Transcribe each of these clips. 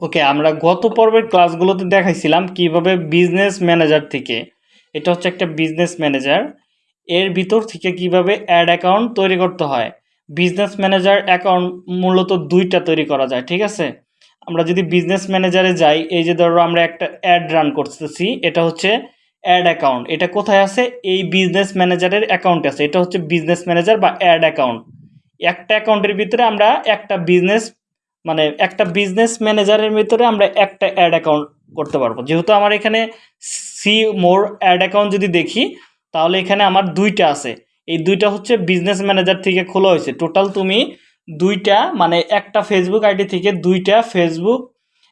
ওকে, আমরা গত পর্বের ক্লাসগুলোতে দেখাইছিলাম কীভাবে বিজনেস ম্যানেজার থেকে, এটা হচ্ছে একটা বিজনেস ম্যানেজার এর ভিতর থেকে কীভাবে অ্যাড অ্যাকাউন্ট তৈরি করতে হয়। বিজনেস ম্যানেজার অ্যাকাউন্ট মূলত দুইটা তৈরি করা যায়, ঠিক আছে? আমরা যদি বিজনেস ম্যানেজারে যাই, এই যে ধরো আমরা একটা অ্যাড রান করতেছি, এটা হচ্ছে অ্যাড অ্যাকাউন্ট এটা কোথায় আছে? এই বিজনেস ম্যানেজারের অ্যাকাউন্ট আছে, এটা হচ্ছে বিজনেস ম্যানেজার বা অ্যাড অ্যাকাউন্ট একটা অ্যাকাউন্টের ভিতরে আমরা একটা বিজনেস মানে একটা বিজনেস ম্যানেজারের ভিতরে আমরা একটা অ্যাড অ্যাকাউন্ট করতে পারব। যেহেতু আমার এখানে সি মোর অ্যাড অ্যাকাউন্ট যদি দেখি, তাহলে এখানে আমার দুইটা আছে। এই দুইটা হচ্ছে বিজনেস ম্যানেজার থেকে খোলা হয়েছে। টোটাল তুমি দুইটা মানে একটা ফেসবুক আইডি থেকে দুইটা ফেসবুক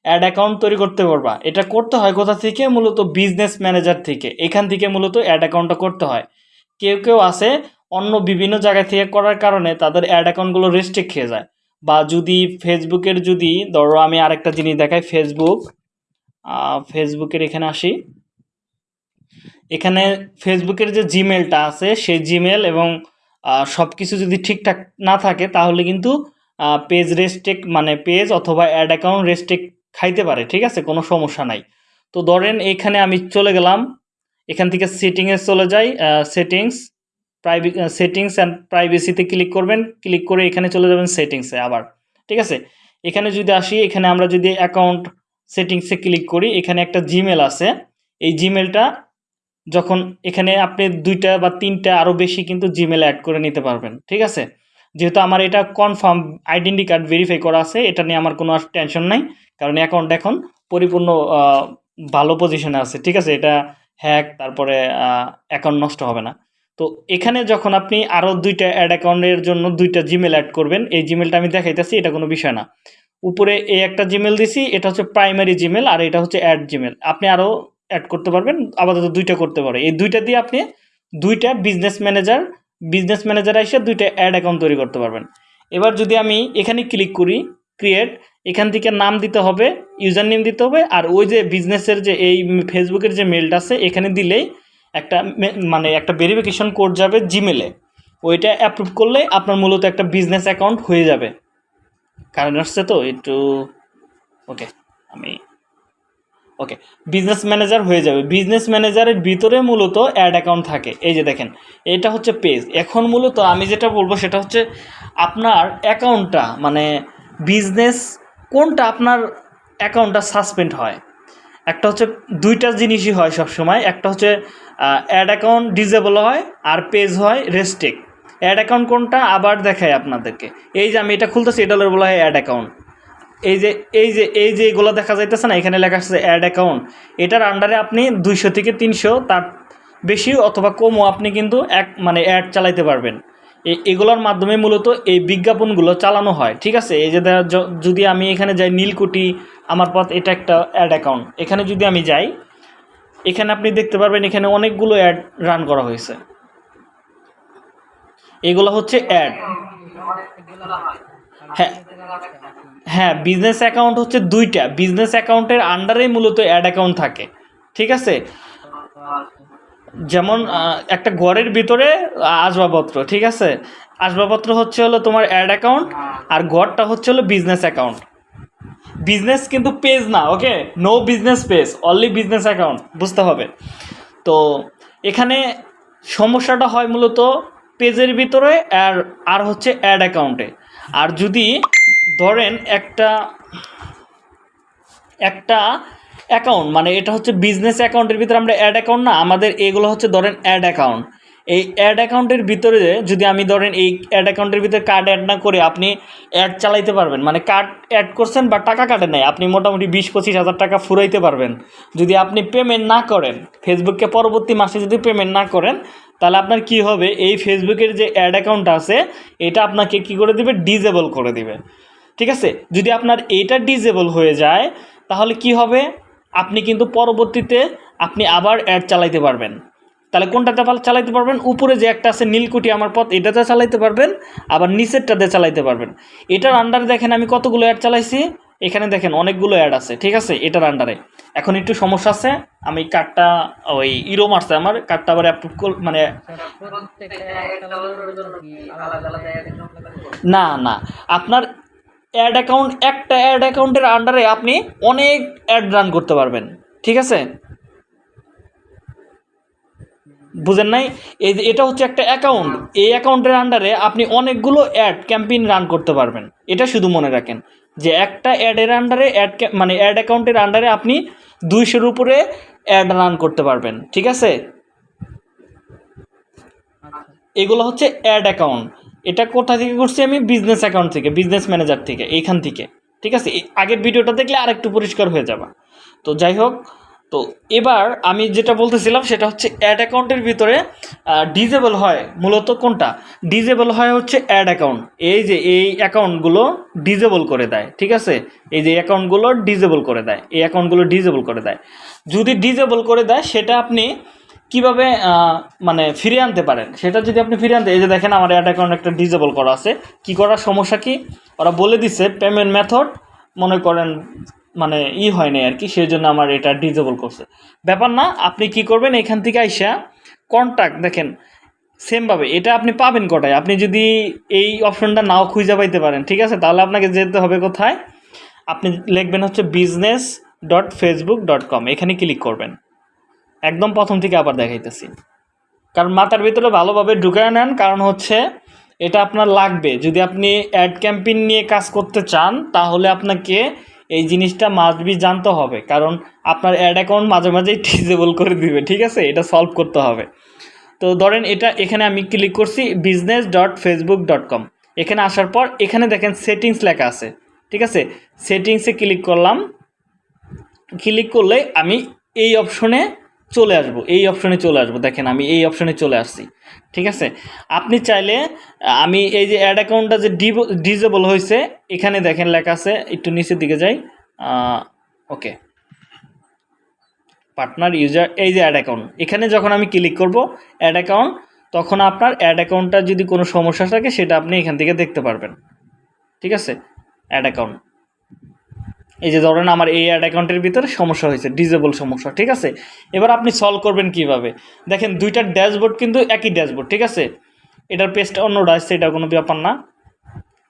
অ্যাড অ্যাকাউন্ট তৈরি করতে পারবা। এটা করতে হয় কোথা থেকে? মূলত বিজনেস ম্যানেজার থেকে। এখান থেকে মূলত অ্যাড অ্যাকাউন্টটা করতে হয়। কেউ কেউ আছে অন্য বিভিন্ন জায়গা থেকে করার কারণে তাদের অ্যাড অ্যাকাউন্টগুলো রেস্ট্রিক্ট খেয়ে যায়। বা যদি ফেসবুকের যদি, ধরো আমি আরেকটা জিনিস দেখাই ফেসবুক ফেসবুকের এখানে আসি। এখানে ফেসবুকের যে জিমেলটা আছে, সেই জিমেল এবং সব কিছু যদি ঠিকঠাক না থাকে, তাহলে কিন্তু পেজ রেস্টেক মানে পেজ অথবা অ্যাড অ্যাকাউন্ট রেস্টেক খাইতে পারে, ঠিক আছে? কোনো সমস্যা নাই। তো ধরেন এখানে আমি চলে গেলাম, এখান থেকে সেটিংয়ে চলে যাই সেটিংস প্রাইভে সেটিংস অ্যান্ড প্রাইভেসিতে ক্লিক করবেন। ক্লিক করে এখানে চলে যাবেন সেটিংসে আবার। ঠিক আছে? এখানে যদি আসি, এখানে আমরা যদি অ্যাকাউন্ট সেটিংসে ক্লিক করি, এখানে একটা জিমেল আছে। এই জিমেলটা যখন এখানে আপনি দুইটা বা তিনটা আরও বেশি কিন্তু জিমেল অ্যাড করে নিতে পারবেন। ঠিক আছে? যেহেতু আমার এটা কনফার্ম আইডেন্টি কার্ড ভেরিফাই করা আছে, এটা নিয়ে আমার কোনো টেনশন নাই। কারণ অ্যাকাউন্ট এখন পরিপূর্ণ ভালো পজিশনে আছে। ঠিক আছে? এটা হ্যাক তারপরে অ্যাকাউন্ট নষ্ট হবে না। তো এখানে যখন আপনি আরও দুইটা অ্যাড অ্যাকাউন্টের জন্য দুইটা জিমেল অ্যাড করবেন, এই জিমেলটা আমি দেখাইতেছি, এটা কোনো বিষয় না। উপরে এই একটা জিমেল দিছি, এটা হচ্ছে প্রাইমারি জিমেল আর এটা হচ্ছে অ্যাড জিমেল আপনি আরও অ্যাড করতে পারবেন, আপাতত দুইটা করতে পারে। এই দুইটা দিয়ে আপনি দুইটা বিজনেস ম্যানেজার বিজনেস ম্যানেজার এসে দুইটা অ্যাড অ্যাকাউন্ট তৈরি করতে পারবেন। এবার যদি আমি এখানে ক্লিক করি ক্রিয়েট এখান থেকে নাম দিতে হবে ইউজার নেম দিতে হবে, আর ওই যে বিজনেসের যে এই ফেসবুকের যে মেলটা আছে, এখানে দিলেই একটা মানে একটা ভেরিফিকেশন কোড যাবে জিমেলে ওইটা অ্যাপ্রুভ করলে আপনার মূলত একটা বিজনেস অ্যাকাউন্ট হয়ে যাবে। কারণ আসছে তো, একটু ওকে আমি ওকে বিজনেস ম্যানেজার হয়ে যাবে। বিজনেস ম্যানেজারের ভিতরে মূলত অ্যাড অ্যাকাউন্ট থাকে। এই যে দেখেন, এটা হচ্ছে পেজ এখন মূলত আমি যেটা বলব সেটা হচ্ছে আপনার অ্যাকাউন্টটা মানে বিজনেস কোনটা আপনার অ্যাকাউন্টটা সাসপেন্ড হয়। একটা হচ্ছে দুইটা জিনিসই হয় সবসময়। একটা হচ্ছে অ্যাড অ্যাকাউন্ট ডিজেবল হয় আর পেজ হয় রেস্টেক অ্যাড অ্যাকাউন্ট কোনটা? আবার দেখায় আপনাদেরকে। এই যে আমি এটা খুলতেছি, এটা বলা হয় অ্যাড অ্যাকাউন্ট এই যে এই যে এই যে এগুলো দেখা যাইতেছে না, এখানে লেখা আছে অ্যাড অ্যাকাউন্ট এটার আন্ডারে আপনি দুইশো থেকে তিনশো, তার বেশি অথবা কমও আপনি কিন্তু এক মানে অ্যাড চালাইতে পারবেন। এগুলোর মাধ্যমে মূলত এই বিজ্ঞাপনগুলো চালানো হয়, ঠিক আছে? এই যে যদি আমি এখানে যাই নীলকুটি আমার পথ, এটা একটা অ্যাড অ্যাকাউন্ট এখানে যদি আমি যাই এখানে আপনি দেখতে পারবেন এখানে অনেকগুলো অ্যাড রান করা হয়েছে। এগুলো হচ্ছে অ্যাড হ্যাঁ হ্যাঁ বিজনেস অ্যাকাউন্ট হচ্ছে দুইটা। বিজনেস অ্যাকাউন্টের আন্ডারেই মূলত অ্যাড অ্যাকাউন্ট থাকে, ঠিক আছে? যেমন একটা ঘরের ভিতরে আসবাবপত্র, ঠিক আছে? আসবাবপত্র হচ্ছে হলো তোমার অ্যাড অ্যাকাউন্ট আর ঘরটা হচ্ছে হলো বিজনেস অ্যাকাউন্ট বিজনেস কিন্তু পেজ না okay no business page only business account বুঝতে হবে। তো এখানে সমস্যাটা হয় মূলত পেজের ভিতরে আর আর হচ্ছে অ্যাড অ্যাকাউন্টে আর যদি ধরেন একটা একটা অ্যাকাউন্ট মানে এটা হচ্ছে বিজনেস অ্যাকাউন্টের ভিতরে আমরা অ্যাড অ্যাকাউন্ট না, আমাদের এগুলো হচ্ছে ধরেন অ্যাড অ্যাকাউন্ট এই অ্যাড অ্যাকাউন্টের ভিতরে যদি আমি ধরেন এই অ্যাড অ্যাকাউন্টের ভিতরে কার্ড অ্যাড না করে আপনি অ্যাড চালাইতে পারবেন। মানে কার্ড অ্যাড করছেন বা টাকা কাটে নাই, আপনি মোটামুটি বিশ পঁচিশ হাজার টাকা ফুরাইতে পারবেন। যদি আপনি পেমেন্ট না করেন, ফেসবুককে পরবর্তী মাসে যদি পেমেন্ট না করেন, তাহলে আপনার কি হবে? এই ফেসবুকের যে অ্যাড অ্যাকাউন্ট আছে, এটা আপনাকে কি করে দিবে? ডিজেবল করে দিবে। ঠিক আছে? যদি আপনার এইটা ডিজেবল হয়ে যায়, তাহলে কি হবে? আপনি কিন্তু পরবর্তীতে আপনি আবার অ্যাড চালাইতে পারবেন। তাহলে কোনটাতে চালাইতে পারবেন? উপরে যে একটা আছে নীলকুটি আমার পথ, এটাতে চালাইতে পারবেন, আবার নিচেরটাতে চালাইতে পারবেন। এটার আন্ডারে দেখেন আমি কতগুলো অ্যাড চালাইছি? এখানে দেখেন অনেকগুলো অ্যাড আছে, ঠিক আছে? এটার আন্ডারে এখন একটু সমস্যা আছে, আমি কার্ডটা ওই ইরো মারছে আমার কার্ডটা আবার অ্যাপ্রুভ কর মানে না না। আপনার অ্যাড অ্যাকাউন্ট একটা অ্যাড অ্যাকাউন্টের আন্ডারে আপনি অনেক অ্যাড রান করতে পারবেন, ঠিক আছে? বুঝেন নাই? এই যে এটা হচ্ছে একটা অ্যাকাউন্ট এই অ্যাকাউন্টের আন্ডারে আপনি অনেকগুলো অ্যাড ক্যাম্পেইন রান করতে পারবেন। এটা শুধু মনে রাখেন যে একটা অ্যাডের আন্ডারে অ্যাড মানে অ্যাড অ্যাকাউন্টের আন্ডারে আপনি দুইশোর উপরে অ্যাড রান করতে পারবেন। ঠিক আছে? এগুলো হচ্ছে অ্যাড অ্যাকাউন্ট এটা কোথা থেকে করছি আমি? বিজনেস অ্যাকাউন্ট থেকে বিজনেস ম্যানেজার থেকে, এইখান থেকে। ঠিক আছে? আগের ভিডিওটা দেখলে আরেকটু পরিষ্কার হয়ে যাবে। তো যাই হোক তো এবার আমি যেটা বলতেছিলাম সেটা হচ্ছে অ্যাড অ্যাকাউন্টের ভিতরে ডিজেবল হয় মূলত কোনটা? ডিজেবল হয় হচ্ছে অ্যাড অ্যাকাউন্ট এই যে এই অ্যাকাউন্টগুলো ডিজেবল করে দেয়, ঠিক আছে? এই যে অ্যাকাউন্টগুলো ডিজেবল করে দেয়, এই অ্যাকাউন্টগুলো ডিজেবল করে দেয়। যদি ডিজেবল করে দেয়, সেটা আপনি কীভাবে মানে ফিরিয়ে আনতে পারেন? সেটা যদি আপনি ফিরিয়ে আনতে, এই যে দেখেন আমার অ্যাড অ্যাকাউন্ট একটা ডিজেবল করা আছে। কি করার সমস্যা কি? ওরা বলে দিচ্ছে পেমেন্ট মেথড মনে করেন মানে ই হয় নাই আর কি সেই জন্য আমার এটা ডিজেবল করছে। ব্যাপার না, আপনি কি করবেন, এখান থেকে আইসা কন্ট্যাক্ট দেখেন সেমভাবে এটা আপনি পাবেন কটায়? আপনি যদি এই অপশনটা নাও খুঁজে পাইতে পারেন, ঠিক আছে? তাহলে আপনাকে যেতে হবে কোথায়? আপনি লিখবেন হচ্ছে business dot Facebook dot com এখানে ক্লিক করবেন। একদম প্রথম থেকে আবার দেখাইতেছি। কারণ মাথার ভিতরে ভালোভাবে ঢুকায় নেন, কারণ হচ্ছে এটা আপনার লাগবে। যদি আপনি অ্যাড ক্যাম্পেইন নিয়ে কাজ করতে চান, তাহলে আপনাকে এই জিনিসটা মাস্ট বি জানতে হবে। কারণ আপনার অ্যাড অ্যাকাউন্ট মাঝে মাঝেই ডিজেবল করে দিবে, ঠিক আছে? এটা সলভ করতে হবে। তো ধরেন এটা এখানে আমি ক্লিক করছি business dot Facebook dot com এখানে আসার পর এখানে দেখেন সেটিংস লেখা আছে, ঠিক আছে? সেটিংসে ক্লিক করলাম। ক্লিক করলে আমি এই অপশনে চলে আসব, এই অপশনে চলে আসব। দেখেন, আমি এই অপশনে চলে আসছি। ঠিক আছে? আপনি চাইলে, আমি এই যে অ্যাড অ্যাকাউন্টটা যে ডিজেবল হয়েছে, এখানে দেখেন লেখা আছে, একটু নিচের দিকে যাই। ওকে পার্টনার ইউজার এই যে অ্যাড অ্যাকাউন্ট এখানে যখন আমি ক্লিক করব অ্যাড অ্যাকাউন্ট তখন আপনার অ্যাড অ্যাকাউন্টটা যদি কোনো সমস্যা থাকে, সেটা আপনি এখান থেকে দেখতে পারবেন। ঠিক আছে? অ্যাড অ্যাকাউন্ট এই যে ধরেন আমার এই অ্যাড অ্যাকাউন্টের ভিতরে সমস্যা হয়েছে ডিজেবল সমস্যা, ঠিক আছে? এবার আপনি সলভ করবেন কীভাবে? দেখেন দুইটার ড্যাশবোর্ড কিন্তু একই ড্যাশবোর্ড ঠিক আছে? এটার পেজটা অন্যটা আসছে এটা কোনো ব্যাপার না।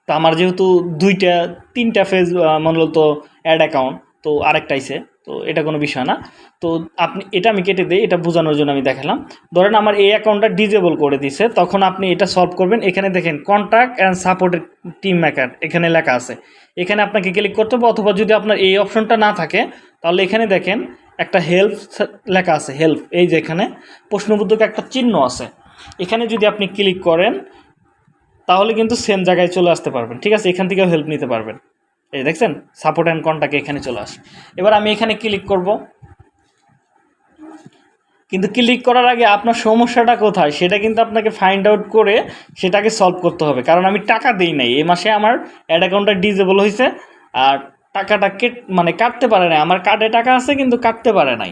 তো আমার যেহেতু দুইটা, তিনটা ফেজ তো অ্যাড অ্যাকাউন্ট তো আরেকটা আইছে। তো এটা কোনো বিষয় না। তো আপনি, এটা আমি কেটে দিই, এটা বোঝানোর জন্য আমি দেখালাম। ধরেন আমার এই অ্যাকাউন্টটা ডিজেবল করে দিছে, তখন আপনি এটা সলভ করবেন। এখানে দেখেন contact and supported team maker এখানে লেখা আছে। এখানে আপনাকে ক্লিক করতে হবে, অথবা যদি আপনার এই অপশনটা না থাকে, তাহলে এখানে দেখেন, একটা হেল্প লেখা আছে হেল্প এই যে এখানে প্রশ্নবোধক একটা চিহ্ন আছে। এখানে যদি আপনি ক্লিক করেন, তাহলে কিন্তু সেম জায়গায় চলে আসতে পারবেন, ঠিক আছে? এখান থেকেও হেল্প নিতে পারবেন। এই দেখছেন? সাপোর্ট অ্যান্ড কন্ট্যাক্ট এখানে চলে আসে। এবার আমি এখানে ক্লিক করব। কিন্তু ক্লিক করার আগে আপনার সমস্যাটা কোথায়? সেটা কিন্তু আপনাকে ফাইন্ড আউট করে সেটাকে সলভ করতে হবে। কারণ আমি টাকা দিই নাই। এই মাসে আমার অ্যাড অ্যাকাউন্টটা ডিজেবল হয়েছে আর টাকাটা কেট মানে কাটতে পারে নাই। আমার কার্ডে টাকা আছে কিন্তু কাটতে পারে নাই।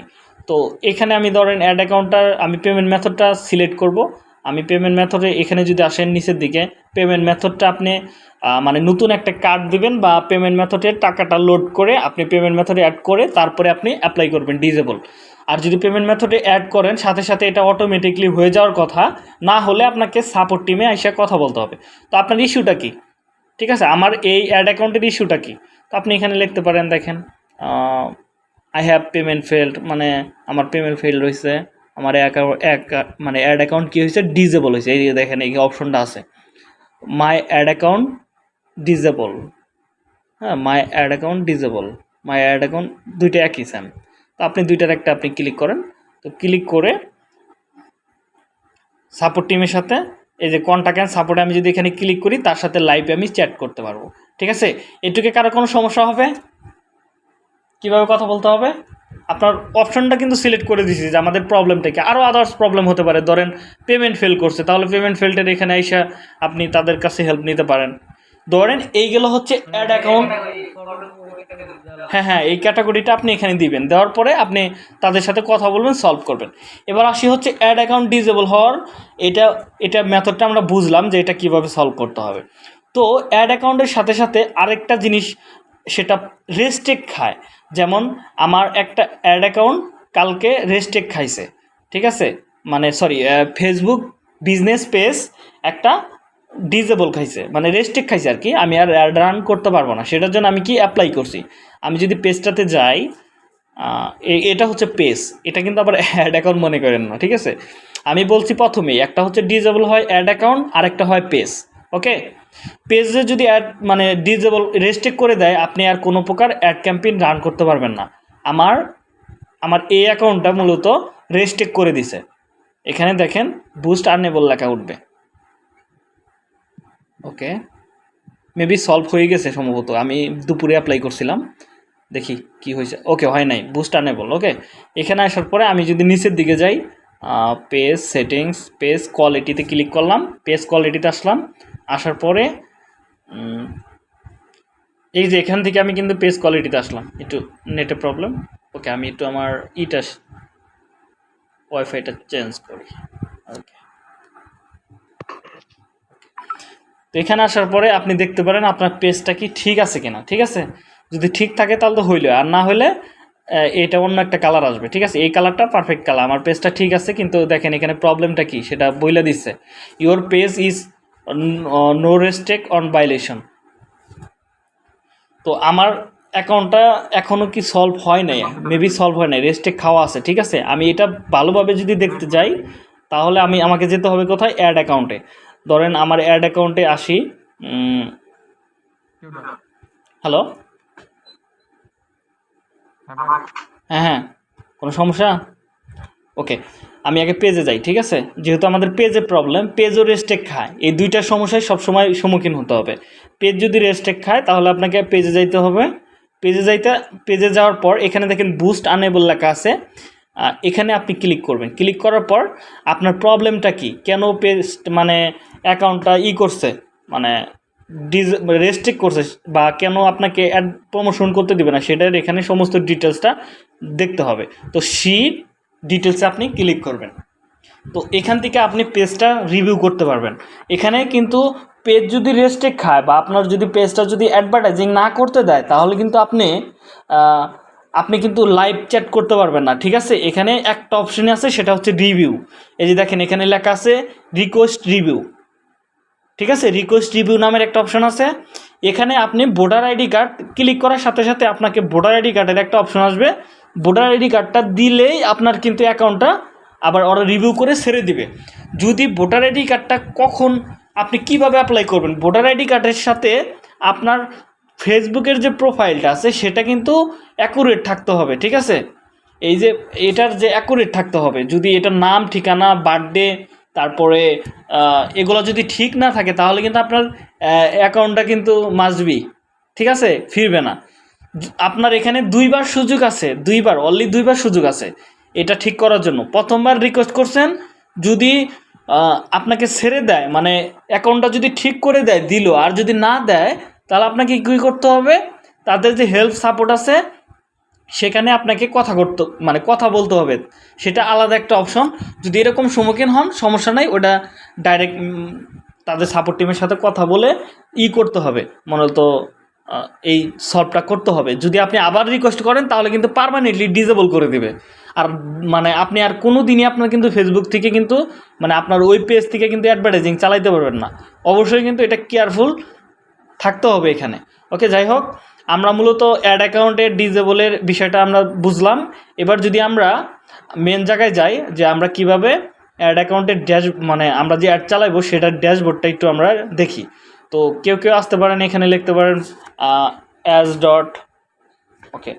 তো এখানে আমি ধরেন অ্যাড অ্যাকাউন্টটার আমি পেমেন্ট মেথডটা সিলেক্ট করব। আমি পেমেন্ট মেথডে এখানে যদি আসেন নিচের দিকে পেমেন্ট মেথডটা আপনি মানে নতুন একটা কার্ড দিবেন বা পেমেন্ট মেথডে টাকাটা লোড করে আপনি পেমেন্ট মেথডে অ্যাড করে তারপরে আপনি অ্যাপ্লাই করবেন ডিজেবল আর যদি পেমেন্ট মেথডে অ্যাড করেন, সাথে সাথে এটা অটোমেটিকলি হয়ে যাওয়ার কথা, না হলে আপনাকে সাপোর্ট টিমে এসে কথা বলতে হবে। তো আপনার ইস্যুটা কি? ঠিক আছে, আমার এই অ্যাড অ্যাকাউন্টের ইস্যুটা কি? তো আপনি এখানে লিখতে পারেন, দেখেন আই হ্যাভ পেমেন্ট ফেল্ড মানে আমার পেমেন্ট ফেল রয়েছে। আমার অ্যাকাউন্ট মানে অ্যাড অ্যাকাউন্ট কী হয়েছে? ডিজেবল হয়েছে। এই দেখেন, এই অপশনটা আছে। মাই অ্যাড অ্যাকাউন্ট ডিজেবল হ্যাঁ my ad account disable my ad account দুইটা একই স্যাম তো আপনি দুইটার একটা আপনি ক্লিক করেন। তো ক্লিক করে সাপোর্ট টিমের সাথে এই যে কন্ট্যাক্ট অ্যান্ড সাপোর্টে আমি যদি এখানে ক্লিক করি, তার সাথে লাইভে আমি চ্যাট করতে পারব। ঠিক আছে? এটুকে কারও কোনো সমস্যা হবে? কীভাবে কথা বলতে হবে? আপনার অপশনটা কিন্তু সিলেক্ট করে দিয়েছি যে আমাদের প্রবলেমটা কি? আরও আদার্স প্রবলেম হতে পারে। ধরেন পেমেন্ট ফেল করছে, তাহলে পেমেন্ট ফেলটের এখানে এসে আপনি তাদের কাছে হেল্প নিতে পারেন। ধরেন এইগুলো হচ্ছে অ্যাড অ্যাকাউন্ট হ্যাঁ হ্যাঁ এই ক্যাটাগরিটা আপনি এখানে দিবেন। দেওয়ার পরে আপনি তাদের সাথে কথা বলবেন সলভ করবেন। এবার আসি হচ্ছে অ্যাড অ্যাকাউন্ট ডিজেবল হওয়ার। এটা এটা মেথডটা আমরা বুঝলাম যে এটা কীভাবে সলভ করতে হবে। তো অ্যাড অ্যাকাউন্টের সাথে সাথে আরেকটা জিনিস সেটা রেস্টেক খায়। যেমন আমার একটা অ্যাড অ্যাকাউন্ট কালকে রেস্টেক খাইছে, ঠিক আছে? মানে সরি ফেসবুক বিজনেস পেজ একটা ডিজেবল খাইছে মানে রেস্ট্রিক্ট খাইছে আর কি, আমি আর অ্যাড রান করতে পারব না, সেটার জন্য আমি কি অ্যাপ্লাই করছি? আমি যদি পেজটাতে যাই এটা হচ্ছে পেজ এটা কিন্তু আবার অ্যাড অ্যাকাউন্ট মনে করেন না, ঠিক আছে? আমি বলছি প্রথমেই, একটা হচ্ছে ডিজেবল হয় অ্যাড অ্যাকাউন্ট আর একটা হয় পেজ ওকে পেজে যদি অ্যাড মানে ডিজেবল রেস্ট্রিক্ট করে দেয়, আপনি আর কোনো প্রকার অ্যাড ক্যাম্পেইন রান করতে পারবেন না। আমার আমার এই অ্যাকাউন্টটা মূলত রেস্ট্রিক্ট করে দিছে। এখানে দেখেন বুস্ট আর্নেবল লেখা উঠবে। ওকে মেবি সলভ হয়ে গেছে সম্ভবত। আমি দুপুরে অ্যাপ্লাই করছিলাম। দেখি কি হয়েছে। ওকে হয় নাই। বুস্ট আনেবল ওকে এখানে আসার পরে আমি যদি নিচের দিকে যাই পেজ সেটিংস পেজ কোয়ালিটিতে ক্লিক করলাম পেজ কোয়ালিটিতে আসলাম। আসার পরে এই যে এখান থেকে আমি কিন্তু পেজ কোয়ালিটিতে আসলাম। একটু নেটে প্রবলেম ওকে আমি একটু আমার ইটা ওয়াইফাইটা চেঞ্জ করি। ওকে তো এখানে আসার পরে আপনি দেখতে পারেন আপনার পেজটা কি ঠিক আছে কিনা। ঠিক আছে? যদি ঠিক থাকে তাহলে তো হইল। আর না হলে এটা অন্য একটা কালার আসবে। ঠিক আছে? এই কালারটা পারফেক্ট কালার আমার পেজটা ঠিক আছে, কিন্তু দেখেন এখানে প্রবলেমটা কি? সেটা বইলে দিচ্ছে your page is no restrict on violation তো আমার অ্যাকাউন্টটা এখনও কি সলভ হয় নাই? মেবি সলভ হয় নাই। রেস্টেক খাওয়া আছে, ঠিক আছে? আমি এটা ভালোভাবে যদি দেখতে যাই, তাহলে আমি, আমাকে যেতে হবে কোথায়? অ্যাড অ্যাকাউন্টে ধরেন আমার অ্যাড অ্যাকাউন্টে আসি হ্যালো? হ্যাঁ হ্যাঁ। কোনো সমস্যা? ওকে আমি আগে পেজে যাই, ঠিক আছে? যেহেতু আমাদের পেজে প্রবলেম পেজও রেস্টেক খায়। এই দুইটা সমস্যায় সবসময় সম্মুখীন হতে হবে। পেজ যদি রেস্টেক খায়, তাহলে আপনাকে পেজে যাইতে হবে। পেজে যাইতে পেজে যাওয়ার পর, এখানে দেখেন বুস্ট আনেবল লেখা আছে। এখানে আপনি ক্লিক করবেন। ক্লিক করার পর, আপনার প্রবলেমটা কি? কেন পেজ মানে অ্যাকাউন্টটা ই করছে? মানে ডিজ রেস্ট্রিক্ট করছে, বা কেন আপনাকে অ্যাড প্রমোশন করতে দিবে না? সেটার এখানে সমস্ত ডিটেলসটা দেখতে হবে। তো সেই ডিটেলসে আপনি ক্লিক করবেন। তো এখান থেকে আপনি পেজটা রিভিউ করতে পারবেন। এখানে কিন্তু পেজ যদি রেস্ট্রিক্ট খায় বা আপনার যদি পেজটা যদি অ্যাডভার্টাইজিং না করতে দেয়, তাহলে কিন্তু আপনি আপনি কিন্তু লাইভ চ্যাট করতে পারবেন না, ঠিক আছে? এখানে একটা অপশন আছে, সেটা হচ্ছে রিভিউ এই যে দেখেন, এখানে লেখা আছে রিকোয়েস্ট রিভিউ ঠিক আছে? রিকোয়েস্ট রিভিউ নামের একটা অপশন আছে। এখানে আপনি ভোটার আইডি কার্ড ক্লিক করার সাথে সাথে আপনাকে ভোটার আইডি কার্ডের একটা অপশন আসবে। ভোটার আইডি কার্ডটা দিলেই আপনার কিন্তু অ্যাকাউন্টটা আবার ওরা রিভিউ করে ছেড়ে দিবে। যদি ভোটার আইডি কার্ডটা কখন আপনি কীভাবে অ্যাপ্লাই করবেন? ভোটার আইডি কার্ডের সাথে আপনার ফেসবুকের যে প্রোফাইলটা আছে, সেটা কিন্তু অ্যাকুরেট থাকতে হবে, ঠিক আছে? এই যে এটার যে অ্যাকুরেট থাকতে হবে, যদি এটার নাম, ঠিকানা বার্থডে তারপরে এগুলো যদি ঠিক না থাকে, তাহলে কিন্তু আপনার অ্যাকাউন্টটা কিন্তু মাসবি ঠিক আছে? ফিরবে না। আপনার এখানে দুইবার সুযোগ আছে দুইবার অনলি দুইবার সুযোগ আছে। এটা ঠিক করার জন্য। প্রথমবার রিকোয়েস্ট করছেন যদি আপনাকে ছেড়ে দেয় মানে অ্যাকাউন্টটা যদি ঠিক করে দেয় দিল আর যদি না দেয় তাহলে আপনাকে কী করতে হবে? তাদের যে হেল্প সাপোর্ট আছে সেখানে আপনাকে কথা করতে মানে কথা বলতে হবে। সেটা আলাদা একটা অপশন যদি এরকম সম্মুখীন হন সমস্যা নাই ওটা ডাইরেক্ট তাদের সাপোর্ট টিমের সাথে কথা বলে ই করতে হবে। মূলত আহ, এই সলভটা করতে হবে। যদি আপনি আবার রিকোয়েস্ট করেন, তাহলে কিন্তু পারমানেন্টলি ডিজেবল করে দিবে। আর মানে আপনি আর কোনো দিনই আপনার কিন্তু ফেসবুক থেকে কিন্তু মানে আপনার ওই পেজ থেকে কিন্তু অ্যাডভার্টাইজিং চালাইতে পারবেন না। অবশ্যই কিন্তু এটা কেয়ারফুল থাকতে হবে এখানে। ওকে যাই হোক, আমরা মূলত অ্যাড অ্যাকাউন্টের ডিজেবলের বিষয়টা আমরা বুঝলাম। এবার যদি আমরা মেন জায়গায় যাই, যে আমরা কীভাবে অ্যাড অ্যাকাউন্টের ড্যাশ মানে আমরা যে অ্যাড চালাইবো, সেটার ড্যাশবোর্ডটা একটু আমরা দেখি। তো কেউ কেউ আসতে পারেন, এখানে লিখতে পারেন ads dot okay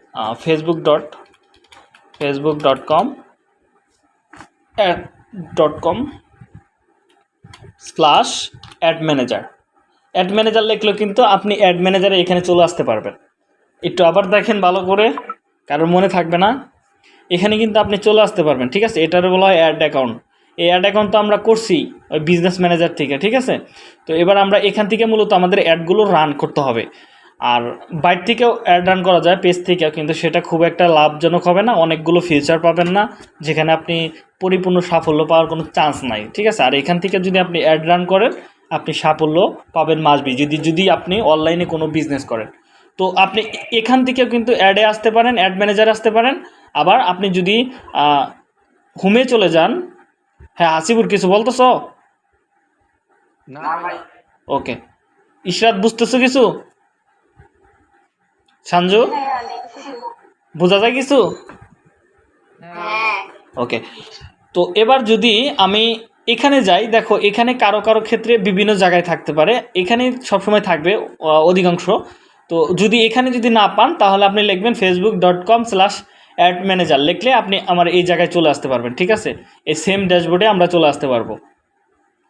Facebook dot Facebook dot com ad dot com slash ad manager ad manager লিখলেও কিন্তু আপনি অ্যাড ম্যানেজারে এখানে চলে আসতে পারবেন। একটু আবার দেখেন ভালো করে, কারোর মনে থাকবে না। এখানে কিন্তু আপনি চলে আসতে পারবেন, ঠিক আছে? এটার বলা হয় অ্যাড অ্যাকাউন্ট এই অ্যাড অ্যাকাউন্ট তো আমরা করছি ওই বিজনেস ম্যানেজার থেকে, ঠিক আছে? তো এবার আমরা এখান থেকে মূলত আমাদের অ্যাডগুলো রান করতে হবে। আর বাইর থেকেও অ্যাড রান করা যায় পেজ থেকেও, কিন্তু সেটা খুব একটা লাভজনক হবে না, অনেকগুলো ফিচার পাবেন না, যেখানে আপনি পরিপূর্ণ সাফল্য পাওয়ার কোনো চান্স নাই, ঠিক আছে? আর এখান থেকে যদি আপনি অ্যাড রান করেন, আপনি সাফল্য পাবেন মাসবি যদি যদি আপনি অনলাইনে কোনো বিজনেস করেন। তো আপনি এখান থেকেও কিন্তু অ্যাডে আসতে পারেন অ্যাড ম্যানেজারে আসতে পারেন। আবার আপনি যদি হোমে চলে যান হ্যাঁ আসিবুর কিছু বলতেছ? না ওকে। ইশরাত বুঝতেছো কিছু? সঞ্জু বোঝা যায় কিছু? হ্যাঁ। ওকে। তো এবার যদি আমি এখানে যাই দেখো এখানে কারও কারও ক্ষেত্রে বিভিন্ন জায়গায় থাকতে পারে। এখানে সবসময় থাকবে অধিকাংশ। তো যদি এখানে যদি না পান তাহলে আপনি লিখবেন Facebook dot com slash ad manager লিখলে আপনি আমার এই জায়গায় চলে আসতে পারবেন, ঠিক আছে? এই সেম ড্যাশবোর্ডে আমরা চলে আসতে পারব।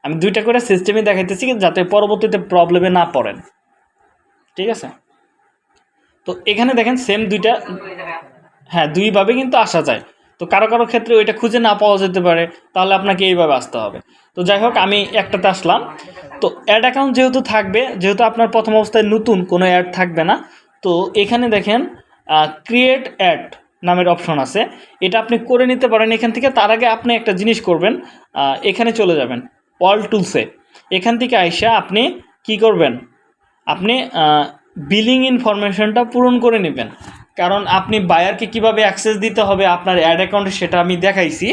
আমি দুইটা করে সিস্টেমে দেখাইতেছি যাতে পরবর্তীতে প্রবলেমে না পড়েন, ঠিক আছে? তো এখানে দেখেন সেম দুইটা হ্যাঁ দুইভাবে কিন্তু আসা যায়। তো কারও কারও ক্ষেত্রে ওইটা খুঁজে না পাওয়া যেতে পারে, তাহলে আপনাকে এইভাবে আসতে হবে। তো যাই হোক, আমি একটাতে আসলাম। তো অ্যাড অ্যাকাউন্ট যেহেতু থাকবে, যেহেতু আপনার প্রথম অবস্থায় নতুন, কোনো অ্যাড থাকবে না। তো এখানে দেখেন ক্রিয়েট অ্যাড নামের অপশন আছে। এটা আপনি করে নিতে পারেন এখান থেকে। তার আগে আপনি একটা জিনিস করবেন এখানে চলে যাবেন অল টুলসে এখান থেকে আইসা আপনি কি করবেন? আপনি বিলিং ইনফরমেশনটা পূরণ করে নেবেন। কারণ আপনি বায়ারকে কীভাবে অ্যাক্সেস দিতে হবে, আপনার অ্যাড অ্যাকাউন্টে সেটা আমি দেখাইছি।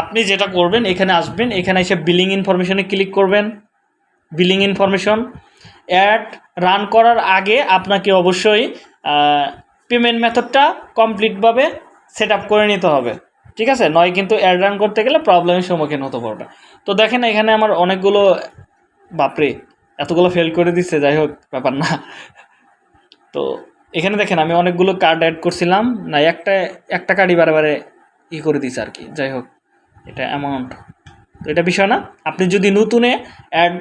আপনি যেটা করবেন, এখানে আসবেন, এখানে এসে বিলিং ইনফরমেশনে ক্লিক করবেন। বিলিং ইনফরমেশন অ্যাড রান করার আগে আপনাকে অবশ্যই পেমেন্ট মেথডটা কমপ্লিটভাবে সেট আপ করে নিতে হবে। ঠিক আছে? নয় কিন্তু অ্যাড রান করতে গেলে প্রবলেমের সম্মুখীন হতে পারবে তো দেখেন এখানে আমার অনেকগুলো, বাপরে, এতগুলো ফেল করে দিচ্ছে, যাই হোক, ব্যাপার না। তো এখানে দেখেন আমি অনেকগুলো কার্ড অ্যাড করছিলাম, না, একটা একটা কার্ডই বারে বারে ই করে দিছে আর কি। যাই হোক, এটা অ্যামাউন্ট তো এটা বিষয় না। আপনি যদি নতুনে অ্যাড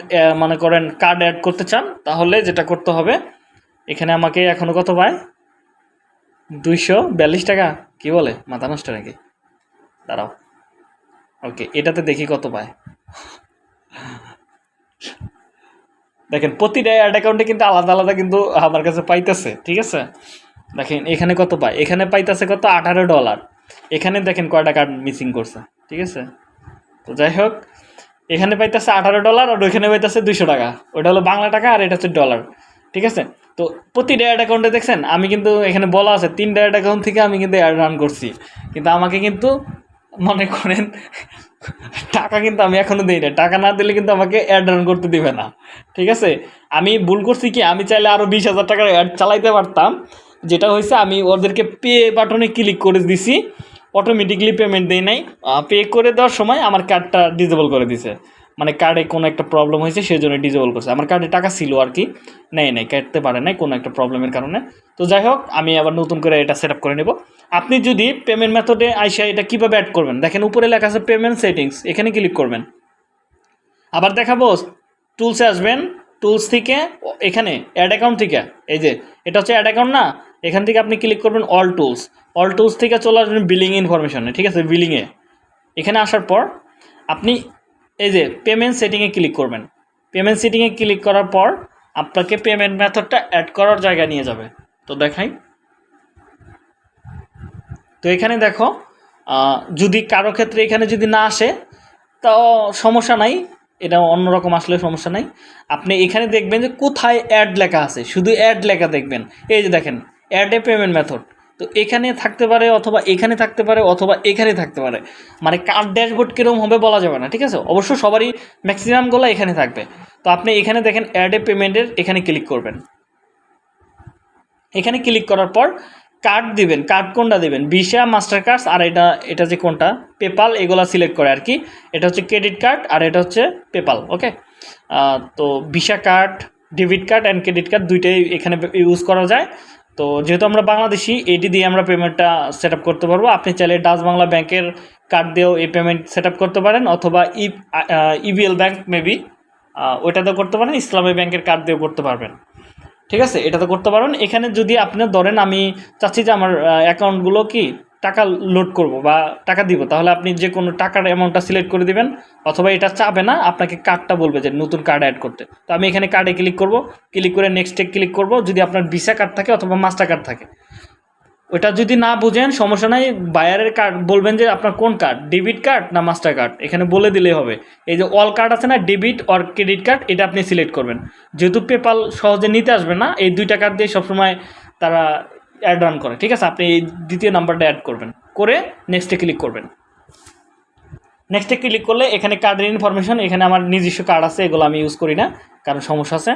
মানে করেন কার্ড অ্যাড করতে চান, তাহলে যেটা করতে হবে, এখানে আমাকে এখনও কত পায় দুইশো বিয়াল্লিশ টাকা? কি বলে? মাথা নষ্ট নাকি? দাঁড়াও। ওকে, এটাতে দেখি কত পায়। দেখেন, প্রতিটা অ্যাড অ্যাকাউন্টে কিন্তু আলাদা আলাদা কিন্তু আমার কাছে পাইতেছে, ঠিক আছে? দেখেন, এখানে কত পায়? এখানে পাইতেছে কত? আঠারো ডলার। এখানে দেখেন কয়টা কার্ড মিসিং করছে, ঠিক আছে? তো যাই হোক, এখানে পাইতেছে আঠারো ডলার আর ওইখানে পাইতেছে দুইশো টাকা। ওটা হলো বাংলা টাকা আর এটা হচ্ছে ডলার ঠিক আছে? তো প্রতিটা অ্যাড অ্যাকাউন্টে দেখছেন, আমি কিন্তু এখানে বলা আছে, তিন অ্যাড অ্যাকাউন্ট থেকে আমি কিন্তু অ্যাড রান করছি। কিন্তু আমাকে কিন্তু মনে করেন, টাকা কিন্তু আমি এখনও দিই না টাকা না দিলে কিন্তু আমাকে অ্যাড রান করতে দিবে না। ঠিক আছে? আমি ভুল করছি কি? আমি চাইলে আরও বিশ হাজার টাকার অ্যাড চালাইতে পারতাম। যেটা হয়েছে, আমি ওদেরকে পে বাটনে ক্লিক করে দিছি। অটোমেটিকলি পেমেন্ট দেয় নাই। পে করে দেওয়ার সময় আমার কার্ডটা ডিজেবল করে দিছে। মানে কার্ডে কোনো একটা প্রবলেম হয়েছে সেই জন্য ডিজেবল করছে। আমার কার্ডে টাকা ছিল আর কি, নেই নেই, কাটতে পারে নাই কোনো একটা প্রবলেমের কারণে। তো যাই হোক, আমি আবার নতুন করে এটা সেট করে নেব। আপনি যদি পেমেন্ট মেথডে আইসা এটা কীভাবে অ্যাড করবেন? দেখেন উপরে লেখা আছে পেমেন্ট সেটিংস এখানে ক্লিক করবেন। আবার দেখাবো টুলসে আসবেন টুলস থেকে, এখানে অ্যাড অ্যাকাউন্ট থেকে, এই যে, এটা হচ্ছে অ্যাড অ্যাকাউন্ট না? এখান থেকে আপনি ক্লিক করবেন অল টুলস অল টুলস থেকে চলে আসবেন বিলিং ইনফরমেশনে ঠিক আছে? বিলিংয়ে এখানে আসার পর, আপনি এই যে পেমেন্ট সেটিংয়ে ক্লিক করবেন। পেমেন্ট সেটিংয়ে ক্লিক করার পর আপনাকে পেমেন্ট মেথডটা অ্যাড করার জায়গা নিয়ে যাবে। তো দেখাই। তো এখানে দেখো যদি কারও ক্ষেত্রে এখানে যদি না আসে তাও সমস্যা নাই। এটা অন্যরকম আসলে সমস্যা নাই। আপনি এখানে দেখবেন যে কোথায় অ্যাড লেখা আছে? শুধু অ্যাড লেখা দেখবেন। এই যে দেখেন অ্যাড এ পেমেন্ট মেথড তো এখানে থাকতে পারে অথবা এখানে থাকতে পারে অথবা এখানে থাকতে পারে। মানে কার ড্যাশবোর্ড কীরকম হবে বলা যাবে না, ঠিক আছে? অবশ্য সবারই ম্যাক্সিমামগুলো এখানে থাকবে। তো আপনি এখানে দেখেন অ্যাড পেমেন্টের এখানে ক্লিক করবেন। এখানে ক্লিক করার পর কার্ড দিবেন কার্ড কোনটা দিবেন? ভিসা মাস্টার কার্ডস আর এটা এটা যে কোনটা? পেপাল এগুলা সিলেক্ট করে আর কি এটা হচ্ছে ক্রেডিট কার্ড আর এটা হচ্ছে পেপাল ওকে তো Visa card debit card and credit card দুইটাই এখানে ইউজ করা যায়। তো যেহেতু আমরা বাংলাদেশি, এটি দিয়ে আমরা পেমেন্টটা সেট করতে পারব। আপনি চাইলে ডাচ বাংলা ব্যাংকের কার্ড দিয়েও এই পেমেন্ট সেট করতে পারেন, অথবা ই ইবিএল ব্যাংক মেবি ওইটাতেও করতে পারেন, ইসলামী ব্যাংকের কার্ড দিয়েও করতে পারবেন। ঠিক আছে? এটা তো করতে পারবেন। এখানে যদি আপনি ধরেন, আমি চাচ্ছি যে আমার অ্যাকাউন্টগুলো কি? টাকা লোড করব বা টাকা দিব, তাহলে আপনি যে কোনো টাকার অ্যামাউন্টটা সিলেক্ট করে দিবেন, অথবা এটা চাবে না, আপনাকে কার্ডটা বলবে যে নতুন কার্ড অ্যাড করতে। তো আমি এখানে কার্ডে ক্লিক করব ক্লিক করে নেক্সটে ক্লিক করব, যদি আপনার ভিসা কার্ড থাকে অথবা মাস্টার কার্ড থাকে। ওটা যদি না বুঝেন, সমস্যা নাই বায়ারের কার্ড বলবেন যে আপনার কোন কার্ড ডেবিট কার্ড না মাস্টার কার্ড এখানে বলে দিলেই হবে। এই যে অল কার্ড আছে না ডেবিট অর ক্রেডিট কার্ড এটা আপনি সিলেক্ট করবেন। যেহেতু পেপাল সহজে নিতে আসবে না, এই দুইটা কার্ড দিয়ে সবসময় তারা অ্যাড রান করে। ঠিক আছে? আপনি এই দ্বিতীয় নাম্বারটা অ্যাড করবেন। করে নেক্সটে ক্লিক করবেন। নেক্সটে ক্লিক করলে এখানে কার্ডের ইনফরমেশন এখানে আমার নিজস্ব কার্ড আছে, এগুলো আমি ইউজ করি না, কারণ সমস্যা আছে।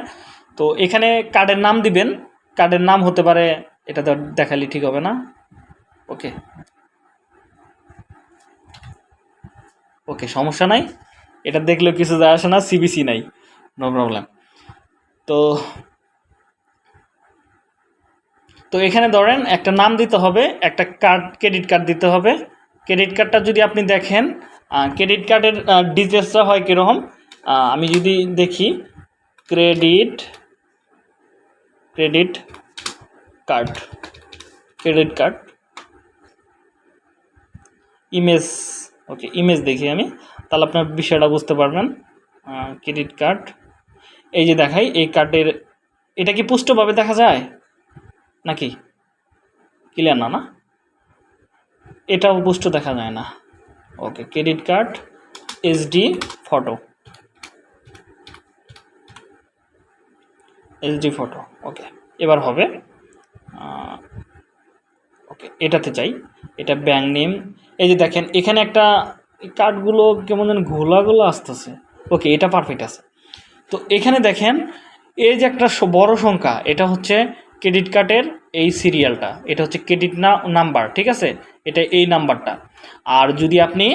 তো এখানে কার্ডের নাম দিবেন। কার্ডের নাম হতে পারে, এটা তো দেখালে ঠিক হবে না। ওকে ওকে সমস্যা নাই। এটা দেখলেও কিছু যায় আসে না সিবিসি নাই। নো প্রবলেম তো তো এখানে ধরেন একটা নাম দিতে হবে, একটা কার্ড ক্রেডিট কার্ড দিতে হবে। ক্রেডিট কার্ডটা যদি আপনি দেখেন ক্রেডিট কার্ডের ডিটেলসটা হয় কীরকম? আমি যদি দেখি credit credit card credit card image okay image দেখি আমি, তাহলে আপনার বিষয়টা বুঝতে পারবেন। ক্রেডিট কার্ড এই যে দেখাই, এই কার্ডের এটা কি পুষ্টভাবে দেখা যায়? নাকি? ক্লিয়ার না না? এটাও পুষ্ট দেখা যায় না। Okay credit card HD photo HD photo okay এবার হবে ওকে এটাতে চাই এটা ব্যাঙ্ক নেম এই যে দেখেন, এখানে একটা কার্ডগুলো কেমন যেন ঘোলাগুলো আসতেছে। ওকে এটা পারফেক্ট আছে। তো এখানে দেখেন, এই যে একটা বড় সংখ্যা, এটা হচ্ছে ক্রেডিট কার্ডের এই সিরিয়ালটা, এটা হচ্ছে ক্রেডিট না, নাম্বার, ঠিক আছে? এটা এই নাম্বারটা। আর যদি আপনি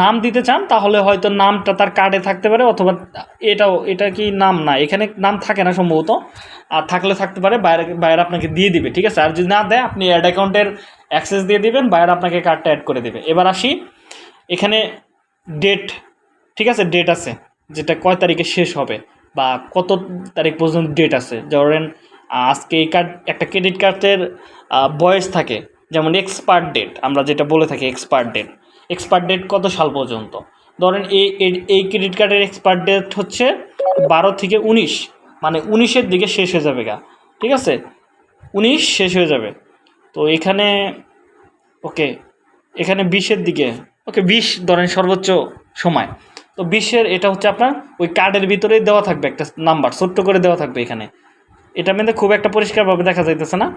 নাম দিতে চান, তাহলে হয়তো নামটা তার কার্ডে থাকতে পারে, অথবা এটাও, এটা কি নাম না, এখানে নাম থাকে না সম্ভবত। আর থাকলে থাকতে পারে, বাইরে বাইরে আপনাকে দিয়ে দিবে, ঠিক আছে? আর যদি না দেয়, আপনি অ্যাড অ্যাকাউন্টের অ্যাক্সেস দিয়ে দিবেন, বাইরে আপনাকে কার্ডটা অ্যাড করে দেবে। এবার আসি, এখানে ডেট ঠিক আছে? ডেট আছে, যেটা কয় তারিখে শেষ হবে, বা কত তারিখ পর্যন্ত ডেট আছে? ধরেন আজকে এই কার্ড একটা ক্রেডিট কার্ডের বয়স থাকে, যেমন এক্সপায়ার ডেট আমরা যেটা বলে থাকি এক্সপায়ার ডেট এক্সপায়ার ডেট কত সাল পর্যন্ত? ধরেন এই, এই- ক্রেডিট কার্ডের এক্সপায়ার ডেট হচ্ছে বারো থেকে উনিশ মানে উনিশের দিকে শেষ হয়ে যাবে গা, ঠিক আছে? উনিশ শেষ হয়ে যাবে। তো এখানে, ওকে, এখানে বিশের দিকে, ওকে, বিশ ধরেন সর্বোচ্চ সময়। তো বিশের এটা হচ্ছে আপনার, ওই কার্ডের ভিতরেই দেওয়া থাকবে একটা নাম্বার ছোট্ট করে দেওয়া থাকবে এখানে। এটা মধ্যে খুব একটা পরিষ্কারভাবে দেখা যাইতেছে না।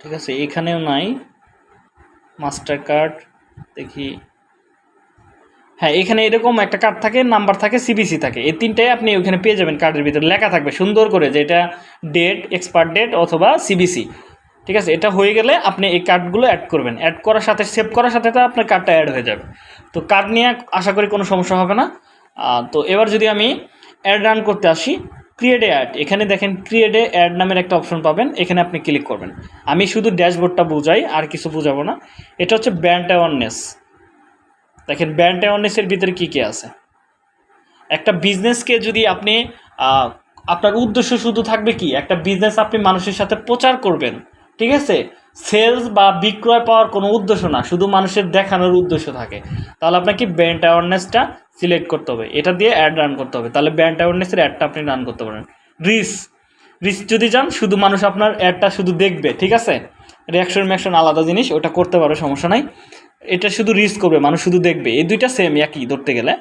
ঠিক আছে এখানেও নাই। মাস্টার কার্ড দেখি। হ্যাঁ এখানে এরকম একটা কার্ড থাকে নাম্বার থাকে সিবিসি থাকে। এই তিনটাই আপনি ওখানে পেয়ে যাবেন কার্ডের ভিতরে। লেখা থাকবে সুন্দর করে যে এটা ডেট এক্সপায়ার ডেট অথবা সিবিসি ঠিক আছে, এটা হয়ে গেলে আপনি এই কার্ডগুলো অ্যাড করবেন। অ্যাড করার সাথে সেভ করার সাথে তো আপনার কার্ডটা অ্যাড হয়ে যাবে। তো কার্ড নিয়ে আশা করি কোনো সমস্যা হবে না। তো এবার যদি আমি অ্যাড রান করতে আসি ক্রিয়েটে অ্যাড এখানে দেখেন ক্রিয়েটে অ্যাড নামের একটা অপশন পাবেন, এখানে আপনি ক্লিক করবেন। আমি শুধু ড্যাশবোর্ডটা বুঝাই, আর কিছু বুঝাবো না। এটা হচ্ছে ব্র্যান্ড অ্যাওয়ারনেস দেখেন ব্র্যান্ড অ্যাওয়ারনেসের ভিতরে কী কী আছে? একটা বিজনেসকে যদি আপনি আপনার উদ্দেশ্য শুধু থাকবে কি? একটা বিজনেস আপনি মানুষের সাথে প্রচার করবেন। ঠিক আছে? সেলস বা বিক্রয় পাওয়ার কোনো উদ্দেশ্য না, শুধু মানুষের দেখানোর উদ্দেশ্য থাকে। তাহলে আপনাকে ব্র্যান্ড অ্যাওয়ারনেসটা সিলেক্ট করতে হবে। এটা দিয়ে অ্যাড রান করতে হবে। তাহলে ব্র্যান্ড অ্যাওয়ারনেসের অ্যাডটা আপনি রান করতে পারেন। রিস রিস যদি যান শুধু মানুষ আপনার অ্যাডটা শুধু দেখবে, ঠিক আছে? রিয়াকশন ম্যাকশন আলাদা জিনিস, ওটা করতে পারো, সমস্যা নাই। এটা শুধু রিস করবে, মানুষ শুধু দেখবে। এই দুইটা সেম একই ধরতে গেলে।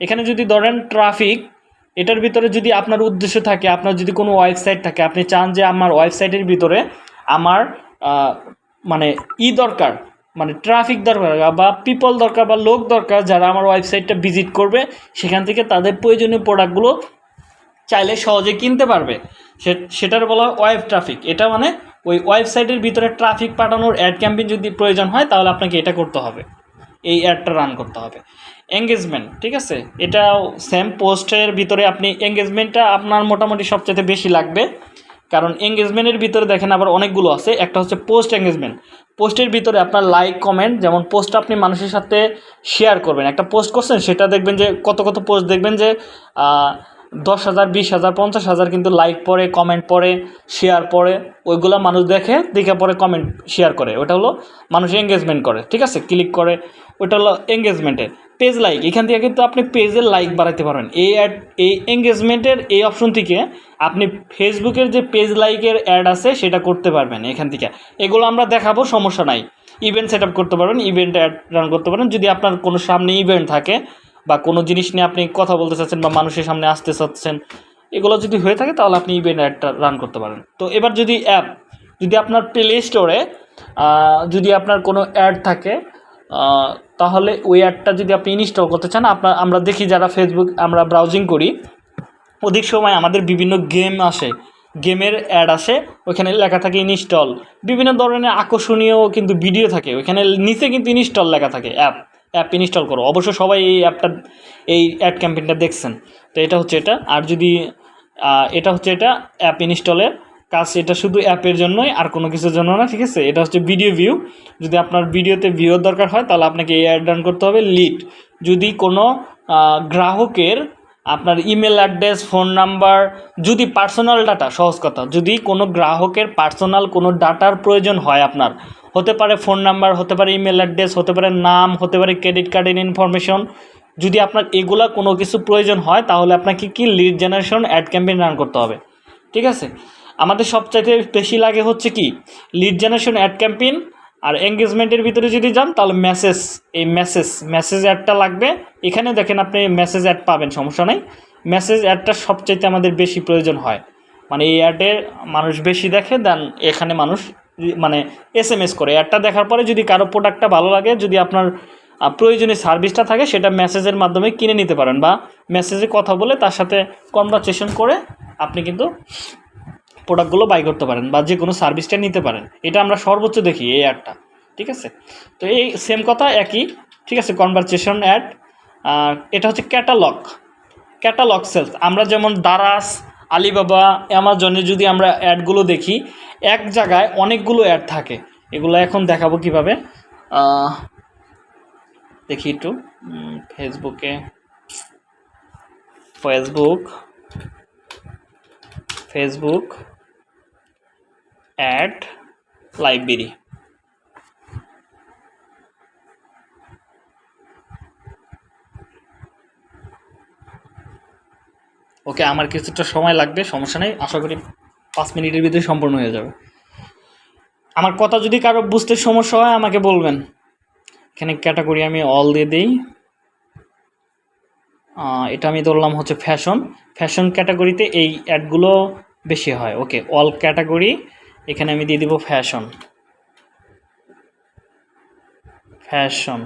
এখানে যদি ধরেন ট্রাফিক, এটার ভিতরে যদি আপনার উদ্দেশ্য থাকে, আপনার যদি কোনো ওয়েবসাইট থাকে, আপনি চান যে আমার ওয়েবসাইটের ভিতরে আমার মানে ই দরকার মানে ট্রাফিক দরকার বা পিপল দরকার বা লোক দরকার যারা আমার ওয়েবসাইটটা ভিজিট করবে, সেখান থেকে তাদের প্রয়োজনীয় প্রোডাক্টগুলো চাইলে সহজে কিনতে পারবে। সেটার বলা হয় ওয়েব ট্রাফিক এটা মানে ওই ওয়েবসাইটের ভিতরে ট্রাফিক পাঠানোর অ্যাড ক্যাম্পেইন যদি প্রয়োজন হয়, তাহলে আপনাকে এটা করতে হবে। এই অ্যাডটা রান করতে হবে। এঙ্গেজমেন্ট ঠিক আছে? এটাও সেম পোস্টের ভিতরে আপনি এঙ্গেজমেন্টটা আপনার মোটামুটি সবচেয়ে বেশি লাগবে। কারণ এঙ্গেজমেন্টের ভিতরে দেখেন আবার অনেকগুলো আছে। একটা হচ্ছে পোস্ট এঙ্গেজমেন্ট পোস্টের ভিতরে আপনার লাইক কমেন্ট যেমন পোস্ট আপনি মানুষের সাথে শেয়ার করবেন। একটা পোস্ট করছেন, সেটা দেখবেন যে, কত কত পোস্ট দেখবেন যে দশ হাজার, বিশ হাজার, পঞ্চাশ হাজার কিন্তু লাইক পড়ে কমেন্ট পড়ে শেয়ার পড়ে, ওইগুলো মানুষ দেখে দেখে পরে কমেন্ট শেয়ার করে। ওটা হলো মানুষ এঙ্গেজমেন্ট করে, ঠিক আছে? ক্লিক করে, ওটা হলো এঙ্গেজমেন্টের পেজ লাইক এখান থেকে কিন্তু আপনি পেজের লাইক বাড়াতে পারবেন। এই অ্যাড এই এঙ্গেজমেন্টের এই অপশন থেকে আপনি ফেসবুকের যে পেজ লাইকের অ্যাড আছে, সেটা করতে পারবেন এখান থেকে। এগুলো আমরা দেখাবো, সমস্যা নাই। ইভেন্ট সেট করতে পারবেন ইভেন্ট অ্যাড রান করতে পারেন যদি আপনার কোনো সামনে ইভেন্ট থাকে বা কোনো জিনিস নিয়ে আপনি কথা বলতে চাচ্ছেন বা মানুষের সামনে আসতে চাচ্ছেন, এগুলো যদি হয়ে থাকে তাহলে আপনি ইভেন্ট অ্যাডটা রান করতে পারেন। তো এবার যদি অ্যাপ যদি আপনার প্লে স্টোরে যদি আপনার কোনো অ্যাড থাকে তাহলে ওই অ্যাডটা যদি আপনি ইনস্টল করতে চান, আপনার, আমরা দেখি যারা ফেসবুক আমরা ব্রাউজিং করি, অধিক সময় আমাদের বিভিন্ন গেম আসে গেমের অ্যাড আসে, ওইখানে লেখা থাকে ইনস্টল বিভিন্ন ধরনের আকর্ষণীয় কিন্তু ভিডিও থাকে, ওইখানে নিচে কিন্তু ইনস্টল লেখা থাকে অ্যাপ অ্যাপ ইনস্টল করো। অবশ্য সবাই এই অ্যাপটা এই অ্যাড ক্যাম্পেইনটা দেখছেন। তো এটা হচ্ছে এটা। আর যদি এটা হচ্ছে এটা অ্যাপ ইনস্টলের কাজ, এটা শুধু অ্যাপের জন্যই, আর কোনো কিছুর জন্য না, ঠিক আছে? এটা হচ্ছে ভিডিও ভিউ যদি আপনার ভিডিওতে ভিউর দরকার হয়, তাহলে আপনাকে এই অ্যাড রান করতে হবে লিড যদি কোনো গ্রাহকের আপনার ইমেল অ্যাড্রেস ফোন নাম্বার যদি পার্সোনাল ডাটা সহজ কথা। যদি কোনো গ্রাহকের পার্সোনাল কোনো ডাটার প্রয়োজন হয় আপনার হতে পারে ফোন নাম্বার হতে পারে ইমেল অ্যাড্রেস হতে পারে নাম, হতে পারে ক্রেডিট কার্ডের ইনফরমেশন যদি আপনার এগুলা কোনো কিছু প্রয়োজন হয়, তাহলে আপনাকে কি lead generation ad campaign run করতে হবে। ঠিক আছে? আমাদের সবচাইতে বেশি লাগে হচ্ছে কি লিড জেনারেশন অ্যাড ক্যাম্পেইন আর এঙ্গেজমেন্টের ভিতরে যদি যান, তাহলে মেসেজ এই মেসেজ মেসেজ অ্যাডটা লাগবে। এখানে দেখেন আপনি মেসেজ অ্যাড পাবেন, সমস্যা নাই। মেসেজ অ্যাডটা সবচাইতে আমাদের বেশি প্রয়োজন হয়। মানে এই অ্যাডে মানুষ বেশি দেখে, দেন এখানে মানুষ মানে এস এম এস করে। অ্যাডটা দেখার পরে যদি কারও প্রোডাক্টটা ভালো লাগে, যদি আপনার প্রয়োজনীয় সার্ভিসটা থাকে, সেটা মেসেজের মাধ্যমে কিনে নিতে পারেন বা মেসেজে কথা বলে তার সাথে কনভারসেশন করে আপনি কিন্তু প্রোডাক্টগুলো বাই করতে পারেন বা যে কোনো সার্ভিসটা নিতে পারেন। এটা আমরা সর্বোচ্চ দেখি এই অ্যাডটা ঠিক আছে? তো এই সেম কথা, একই, ঠিক আছে? কনভারসেশন অ্যাড এটা হচ্ছে ক্যাটালগ ক্যাটালগ সেলস আমরা যেমন দারাস আলিবাবা, অ্যামাজনে যদি আমরা অ্যাডগুলো দেখি, এক জায়গায় অনেকগুলো অ্যাড থাকে। এগুলো এখন দেখাবো কীভাবে। দেখি একটু। ফেসবুকে। Facebook. Facebook. Ad library. Okay, আমার কিছুটা সময় লাগবে, সমস্যা নেই। আশা করি পাঁচ মিনিটের ভিতরে সম্পূর্ণ হয়ে যাবে। আমার কথা যদি কারও বুঝতে সমস্যা হয়, আমাকে বলবেন। এখানে ক্যাটাগরি আমি অল দিয়ে দিই। এটা আমি ধরলাম হচ্ছে ফ্যাশন ফ্যাশন ক্যাটাগরিতে এই অ্যাডগুলো বেশি হয়। ওকে অল ক্যাটাগরি এখানে আমি দিয়ে দিব fashion fashion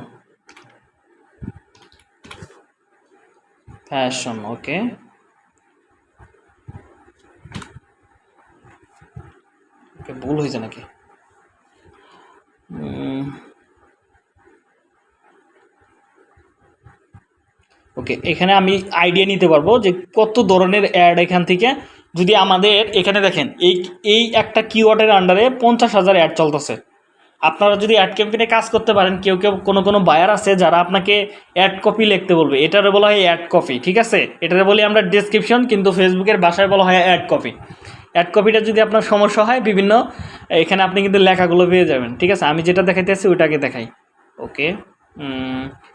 fashion okay. Okay ভুল হয়েছে নাকি? ওকে এখানে আমি আইডিয়া নিতে পারব যে কত ধরনের অ্যাড এখান থেকে যদি আমাদের এখানে দেখেন এই এই একটা কিওয়ার্ডের আন্ডারে পঞ্চাশ হাজার অ্যাড চলতেছে। আপনারা যদি অ্যাড ক্যাম্পেইনে কাজ করতে পারেন কেউ কেউ কোনো কোনো বায়ার আছে যারা আপনাকে অ্যাড কপি লিখতে বলবে। এটারে বলা হয় অ্যাড কপি ঠিক আছে? এটারে বলি আমরা ডেসক্রিপশন কিন্তু ফেসবুকের ভাষায় বলা হয় অ্যাড কপি অ্যাড কপিটা যদি আপনার সমস্যা হয়, বিভিন্ন, এখানে আপনি কিন্তু লেখাগুলো পেয়ে যাবেন, ঠিক আছে? আমি যেটা দেখাইতে দেখাইতেছি ওইটাকে দেখাই। ওকে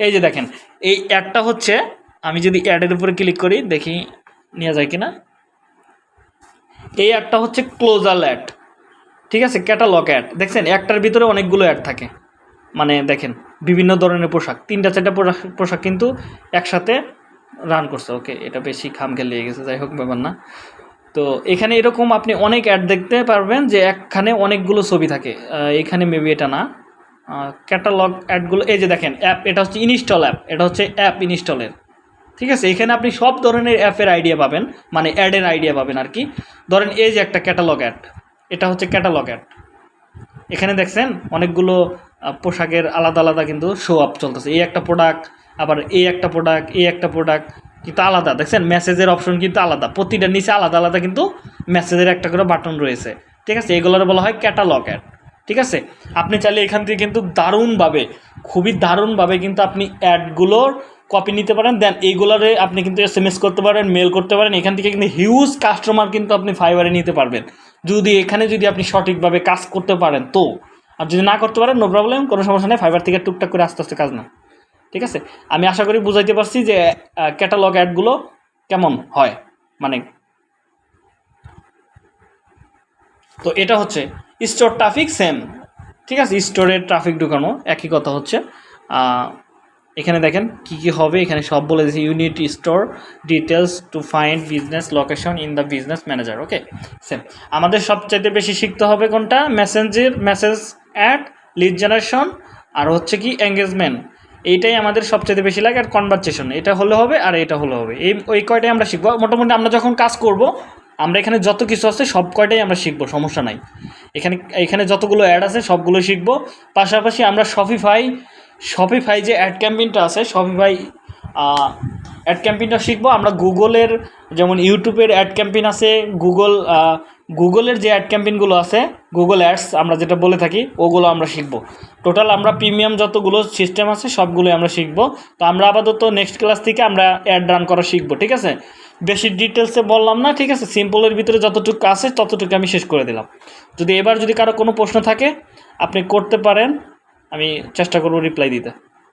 এই যে দেখেন, এই অ্যাডটা হচ্ছে, আমি যদি অ্যাডের উপরে ক্লিক করি, দেখি নেওয়া যায় কিনা। এই অ্যাডটা হচ্ছে ক্লোজাল অ্যাড ঠিক আছে? ক্যাটালগ অ্যাড দেখছেন, একটার ভিতরে অনেকগুলো অ্যাড থাকে। মানে দেখেন, বিভিন্ন ধরনের পোশাক, তিনটা, চারটা পোশাক পোশাক কিন্তু একসাথে রান করছে। ওকে এটা বেশি খাম খেলিয়ে গেছে, যাই হোক, ব্যাপার না। তো এখানে এরকম আপনি অনেক অ্যাড দেখতে পারবেন যে একখানে অনেকগুলো ছবি থাকে। এখানে মেবি এটা না। ক্যাটালগ অ্যাডগুলো এই যে দেখেন অ্যাপ এটা হচ্ছে ইনস্টল অ্যাপ এটা হচ্ছে অ্যাপ ইনস্টলের ঠিক আছে? এখানে আপনি সব ধরনের অ্যাপের আইডিয়া পাবেন মানে অ্যাডের আইডিয়া পাবেন আর কি। ধরেন এই যে একটা ক্যাটালগ অ্যাড এটা হচ্ছে ক্যাটালগ অ্যাড এখানে দেখছেন, অনেকগুলো পোশাকের আলাদা আলাদা কিন্তু শো আপ চলতেছে। এই একটা প্রোডাক্ট আবার এই একটা প্রোডাক্ট এই একটা প্রোডাক্ট কিন্তু আলাদা। দেখছেন মেসেজের অপশন কিন্তু আলাদা। প্রতিটার নিচে আলাদা আলাদা কিন্তু মেসেজের একটা করে বাটন রয়েছে। ঠিক আছে? এগুলোর বলা হয় ক্যাটালগ অ্যাড ঠিক আছে? আপনি চাইলে এখান থেকে কিন্তু দারুণভাবে, খুবই দারুণভাবে কিন্তু আপনি অ্যাডগুলোর কপি নিতে পারেন। দেন এইগুলোরে আপনি কিন্তু এস এম এস করতে পারেন মেল করতে পারেন। এখান থেকে কিন্তু হিউজ কাস্টমার কিন্তু আপনি ফাইবারে নিতে পারবেন। যদি এখানে যদি আপনি সঠিকভাবে কাজ করতে পারেন, তো। আর যদি না করতে পারেন নো প্রবলেম কোনো সমস্যা নেই। ফাইবার থেকে টুকটাক করে আস্তে আস্তে কাজ না ঠিক আছে? আমি আশা করি বুঝাইতে পারছি যে ক্যাটালগ অ্যাডগুলো কেমন হয়? মানে তো এটা হচ্ছে স্টোর ট্রাফিক সেম ঠিক আছে? স্টোরের ট্রাফিক ঢুকানো, একই কথা হচ্ছে। এখানে দেখেন কি কি হবে, এখানে সব বলে দিয়েছে unit store details to find business location in the business manager okay same আমাদের সবচাইতে বেশি শিখতে হবে কোনটা? Messenger message ad lead generation আর হচ্ছে কি এঙ্গেজমেন্ট এইটাই আমাদের সবচেয়ে বেশি লাগে আর কনভারসেশন এটা হলে হবে আর এটা হলে হবে। এই, ওই কয়টাই আমরা শিখব। মোটামুটি আমরা যখন কাজ করব, আমরা এখানে যত কিছু আছে সব কয়টাই আমরা শিখব, সমস্যা নাই। এখানে এখানে যতগুলো অ্যাড আছে সবগুলো শিখব। পাশাপাশি আমরা শপিফাই শপিফাই যে অ্যাড ক্যাম্পেইনটা আছে শপিফাই অ্যাড ক্যাম্পেইনটা শিখব। আমরা গুগলের যেমন ইউটিউবের অ্যাড ক্যাম্পেইন আছে গুগল গুগলের যে অ্যাড ক্যাম্পেইনগুলো আছে গুগল অ্যাডস আমরা যেটা বলে থাকি, ওগুলো আমরা শিখব। টোটাল আমরা প্রিমিয়াম যতগুলো সিস্টেম আছে, সবগুলোই আমরা শিখব। তো আমরা আপাতত নেক্সট ক্লাস থেকে আমরা অ্যাড রান করা শিখব, ঠিক আছে? বেশি ডিটেলসে বললাম না, ঠিক আছে? সিম্পলের ভিতরে যতটুকু আছে, ততটুকু আমি শেষ করে দিলাম। যদি এবার যদি কারও কোনো প্রশ্ন থাকে, আপনি করতে পারেন, আমি চেষ্টা করব রিপ্লাই দিতে।